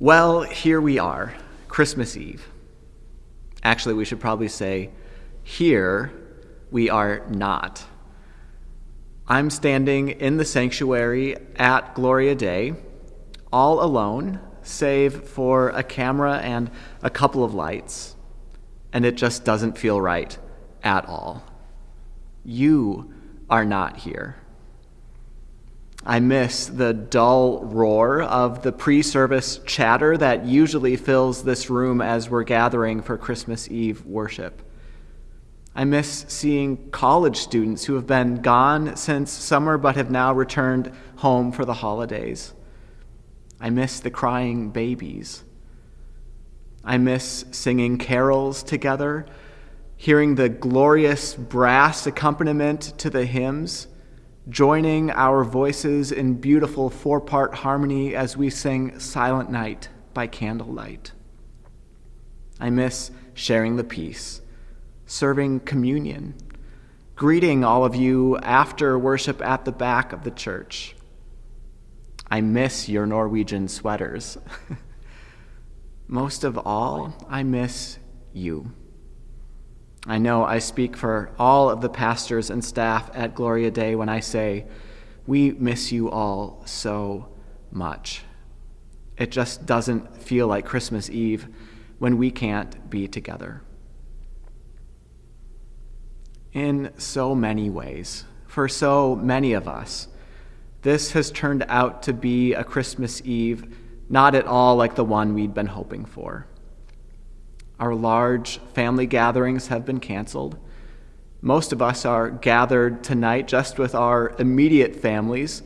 Well, here we are, Christmas Eve. Actually, we should probably say, here we are not. I'm standing in the sanctuary at Gloria Dei, all alone, save for a camera and a couple of lights, and it just doesn't feel right at all. You are not here. I miss the dull roar of the pre service chatter that usually fills this room as we're gathering for Christmas Eve worship. I miss seeing college students who have been gone since summer but have now returned home for the holidays. I miss the crying babies. I miss singing carols together, hearing the glorious brass accompaniment to the hymns joining our voices in beautiful four part harmony as we sing Silent Night by candlelight. I miss sharing the peace, serving communion, greeting all of you after worship at the back of the church. I miss your Norwegian sweaters. Most of all, I miss you. I know I speak for all of the pastors and staff at Gloria Dei when I say, we miss you all so much. It just doesn't feel like Christmas Eve when we can't be together. In so many ways, for so many of us, this has turned out to be a Christmas Eve not at all like the one we'd been hoping for. Our large family gatherings have been canceled. Most of us are gathered tonight just with our immediate families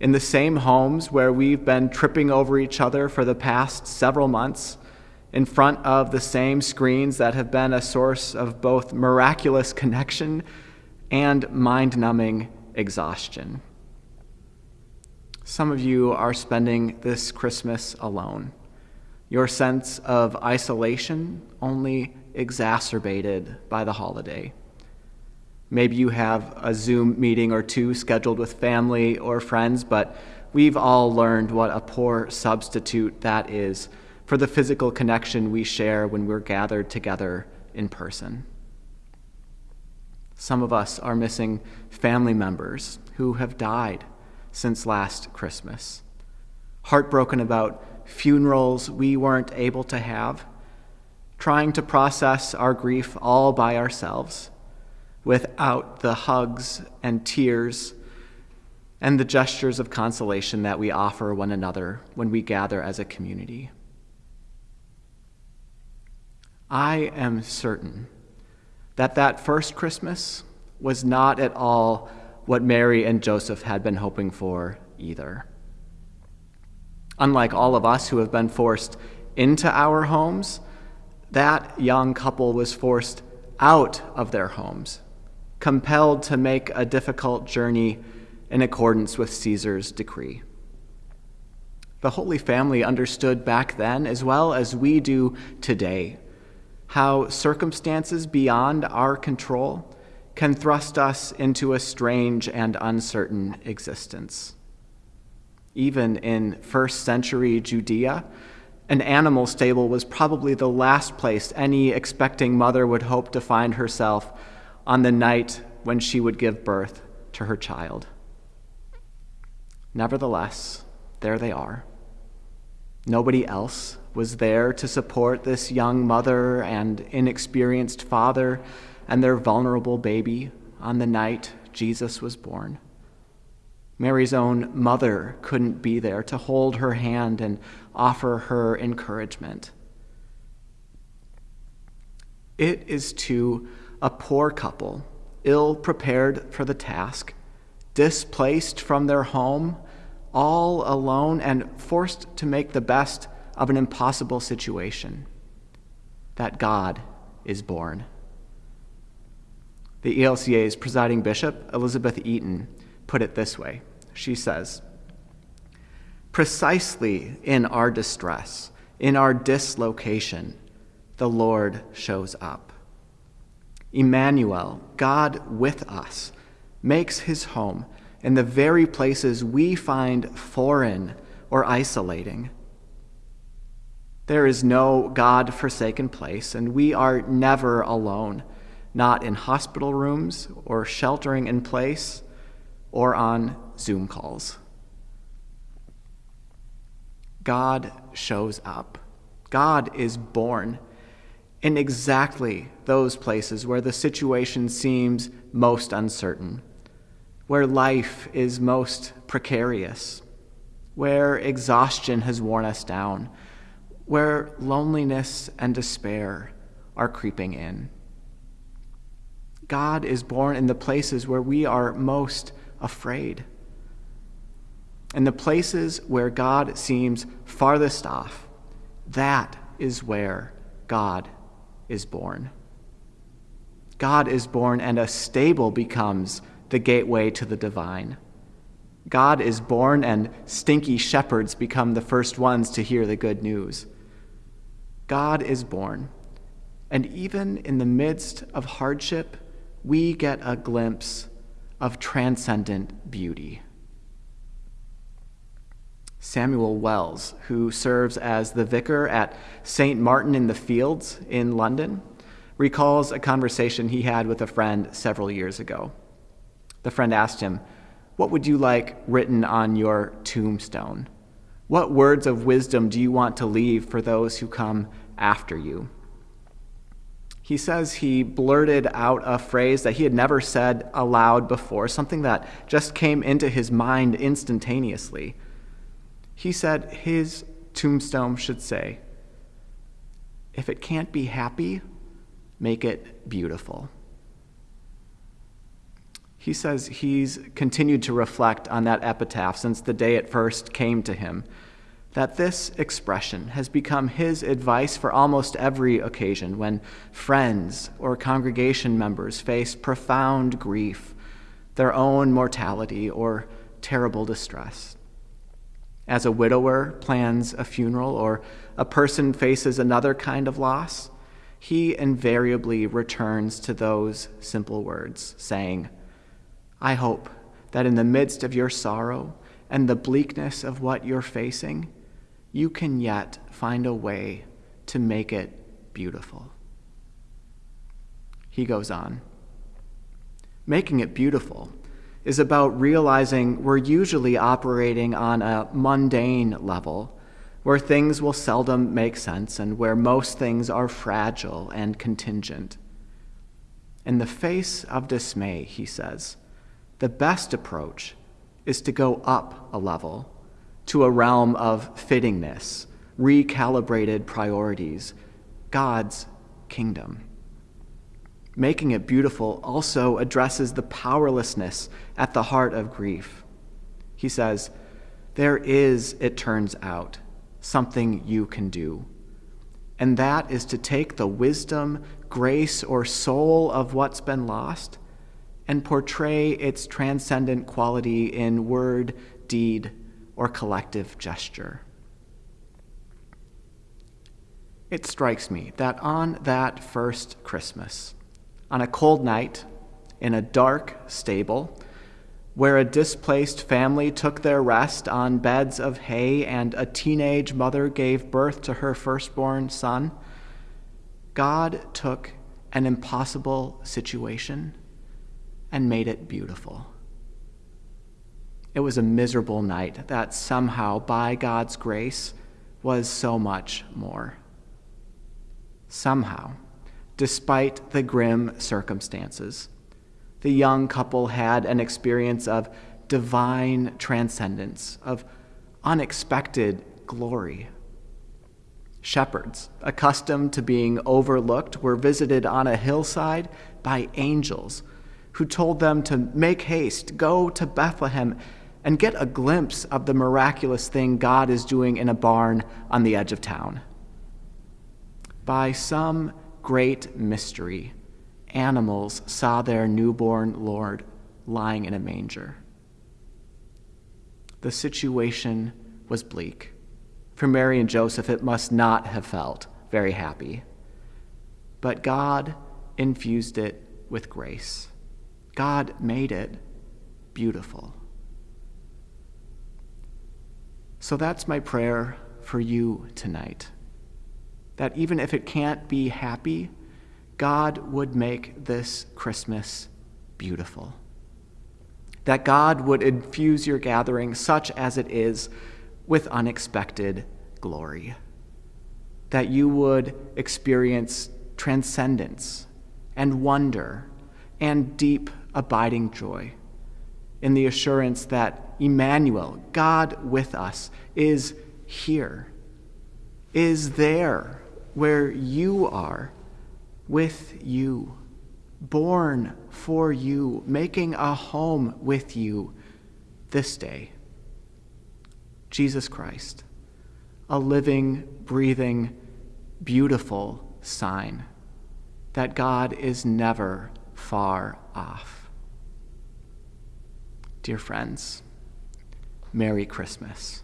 in the same homes where we've been tripping over each other for the past several months, in front of the same screens that have been a source of both miraculous connection and mind numbing exhaustion. Some of you are spending this Christmas alone your sense of isolation only exacerbated by the holiday. Maybe you have a Zoom meeting or two scheduled with family or friends, but we've all learned what a poor substitute that is for the physical connection we share when we're gathered together in person. Some of us are missing family members who have died since last Christmas, heartbroken about funerals we weren't able to have, trying to process our grief all by ourselves without the hugs and tears and the gestures of consolation that we offer one another when we gather as a community. I am certain that that first Christmas was not at all what Mary and Joseph had been hoping for either. Unlike all of us who have been forced into our homes, that young couple was forced out of their homes, compelled to make a difficult journey in accordance with Caesar's decree. The Holy Family understood back then, as well as we do today, how circumstances beyond our control can thrust us into a strange and uncertain existence even in first century Judea, an animal stable was probably the last place any expecting mother would hope to find herself on the night when she would give birth to her child. Nevertheless, there they are. Nobody else was there to support this young mother and inexperienced father and their vulnerable baby on the night Jesus was born. Mary's own mother couldn't be there to hold her hand and offer her encouragement. It is to a poor couple, ill prepared for the task, displaced from their home, all alone, and forced to make the best of an impossible situation, that God is born. The ELCA's presiding bishop, Elizabeth Eaton, put it this way She says, Precisely in our distress, in our dislocation, the Lord shows up. Emmanuel, God with us, makes his home in the very places we find foreign or isolating. There is no God forsaken place, and we are never alone, not in hospital rooms or sheltering in place or on Zoom calls. God shows up. God is born in exactly those places where the situation seems most uncertain, where life is most precarious, where exhaustion has worn us down where loneliness and despair are creeping in. God is born in the places where we are most afraid. And the places where God seems farthest off, that is where God is born. God is born, and a stable becomes the gateway to the divine. God is born, and stinky shepherds become the first ones to hear the good news. God is born. And even in the midst of hardship, we get a glimpse of transcendent beauty. Samuel Wells, who serves as the vicar at St. Martin in the Fields in London, recalls a conversation he had with a friend several years ago. The friend asked him, What would you like written on your tombstone? What words of wisdom do you want to leave for those who come after you? He says he blurted out a phrase that he had never said aloud before, something that just came into his mind instantaneously. He said his tombstone should say, If it can't be happy, make it beautiful. He says he's continued to reflect on that epitaph since the day it first came to him. That this expression has become his advice for almost every occasion when friends or congregation members face profound grief, their own mortality, or terrible distress. As a widower plans a funeral or a person faces another kind of loss, he invariably returns to those simple words, saying, I hope that in the midst of your sorrow and the bleakness of what you're facing, you can yet find a way to make it beautiful. He goes on. Making it beautiful is about realizing we're usually operating on a mundane level where things will seldom make sense and where most things are fragile and contingent. In the face of dismay, he says, the best approach is to go up a level to a realm of fittingness, recalibrated priorities, God's kingdom. Making it beautiful also addresses the powerlessness at the heart of grief. He says, There is, it turns out, something you can do. And that is to take the wisdom, grace, or soul of what's been lost and portray its transcendent quality in word, deed, or collective gesture. It strikes me that on that first Christmas, on a cold night, in a dark stable, where a displaced family took their rest on beds of hay and a teenage mother gave birth to her firstborn son, God took an impossible situation and made it beautiful. It was a miserable night that somehow, by God's grace, was so much more. Somehow, despite the grim circumstances, the young couple had an experience of divine transcendence, of unexpected glory. Shepherds, accustomed to being overlooked, were visited on a hillside by angels who told them to make haste, go to Bethlehem, and get a glimpse of the miraculous thing God is doing in a barn on the edge of town. By some great mystery, animals saw their newborn Lord lying in a manger. The situation was bleak. For Mary and Joseph, it must not have felt very happy. But God infused it with grace. God made it beautiful. So that's my prayer for you tonight. that even if it can't be happy, God would make this Christmas beautiful. That God would infuse your gathering, such as it is, with unexpected glory. That you would experience transcendence and wonder and deep, abiding joy in the assurance that Emmanuel, God with us, is here, is there where you are, with you, born for you, making a home with you this day. Jesus Christ, a living, breathing, beautiful sign that God is never far off. Dear friends, Merry Christmas.